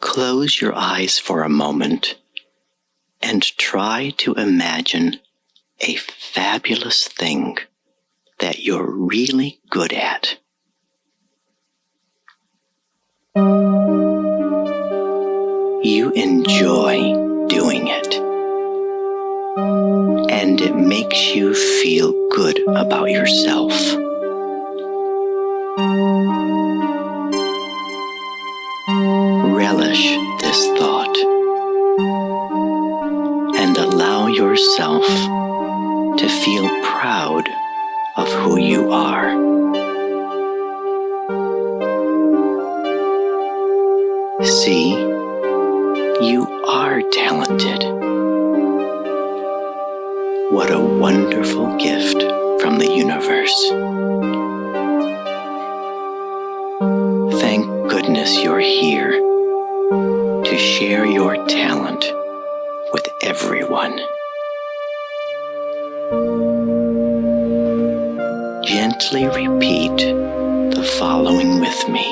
Close your eyes for a moment and try to imagine a fabulous thing that you're really good at. You enjoy doing it, and it makes you feel good about yourself. Yourself to feel proud of who you are. See, you are talented. What a wonderful gift from the universe. Thank goodness you're here to share your talent with everyone. Repeat the following with me.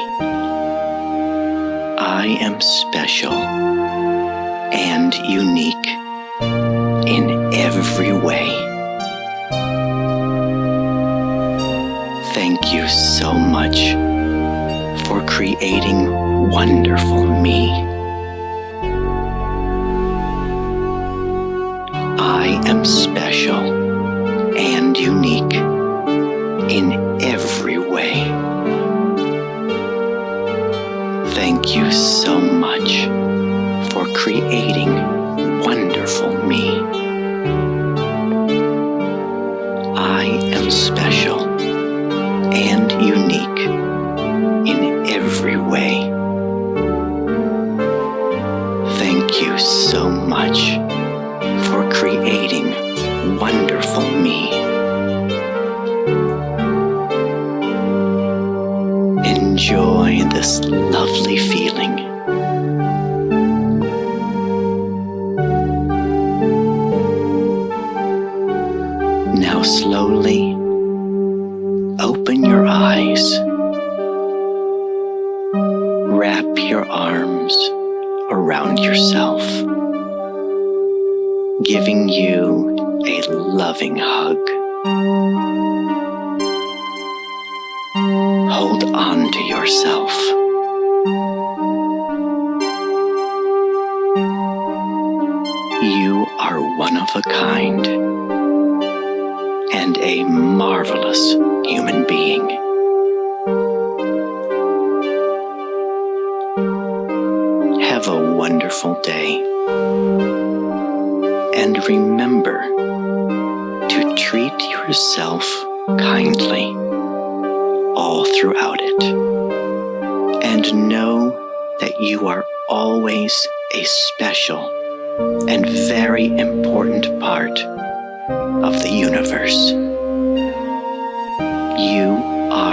I am special and unique in every way. Thank you so much for creating wonderful me. Thank you so much for creating wonderful me. I am special and unique in every way. Thank you so much for creating Enjoy this lovely feeling. Now slowly open your eyes. Wrap your arms around yourself, giving you a loving hug. Hold on to yourself. You are one of a kind and a marvelous human being. Have a wonderful day. And remember to treat yourself kindly all throughout it. And know that you are always a special and very important part of the universe.